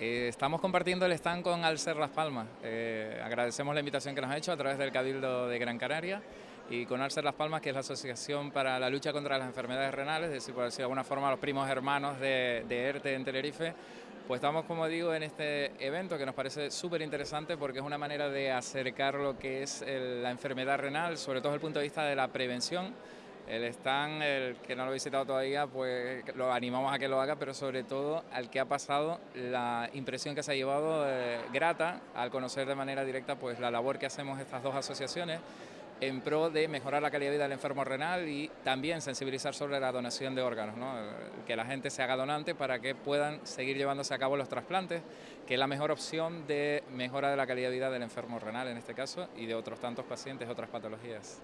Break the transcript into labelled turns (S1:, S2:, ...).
S1: Estamos compartiendo el stand con Alcer Las Palmas. Eh, agradecemos la invitación que nos ha hecho a través del Cabildo de Gran Canaria y con Alcer Las Palmas, que es la Asociación para la Lucha contra las Enfermedades Renales, es decir, por decir de alguna forma, los primos hermanos de, ERTE en Tenerife, pues estamos, como digo, en este evento que nos parece súper interesante porque es una manera de acercar lo que es la enfermedad renal, sobre todo desde el punto de vista de la prevención, el stand, el que no lo ha visitado todavía, pues lo animamos a que lo haga, pero sobre todo al que ha pasado la impresión que se ha llevado eh, grata al conocer de manera directa pues la labor que hacemos estas dos asociaciones en pro de mejorar la calidad de vida del enfermo renal y también sensibilizar sobre la donación de órganos, que la gente se haga donante para que puedan seguir llevándose a cabo los trasplantes, que es la mejor opción de mejora de la calidad de vida del enfermo renal en este caso y de otros tantos pacientes, otras patologías.